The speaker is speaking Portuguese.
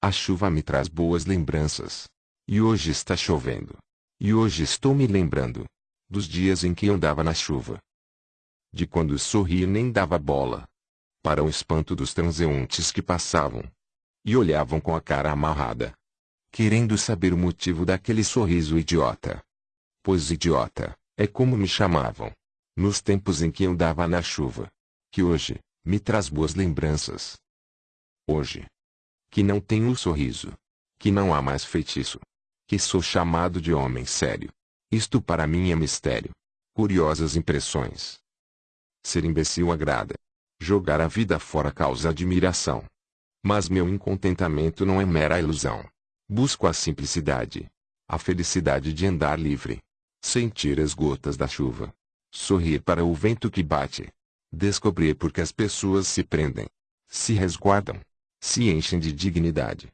A chuva me traz boas lembranças. E hoje está chovendo. E hoje estou me lembrando dos dias em que andava na chuva. De quando sorri nem dava bola. Para o espanto dos transeuntes que passavam. E olhavam com a cara amarrada. Querendo saber o motivo daquele sorriso idiota. Pois idiota, é como me chamavam. Nos tempos em que andava na chuva. Que hoje, me traz boas lembranças. Hoje. Que não tenho sorriso. Que não há mais feitiço. Que sou chamado de homem sério. Isto para mim é mistério. Curiosas impressões. Ser imbecil agrada. Jogar a vida fora causa admiração. Mas meu incontentamento não é mera ilusão. Busco a simplicidade. A felicidade de andar livre. Sentir as gotas da chuva. Sorrir para o vento que bate. Descobrir porque as pessoas se prendem. Se resguardam. Se enchem de dignidade.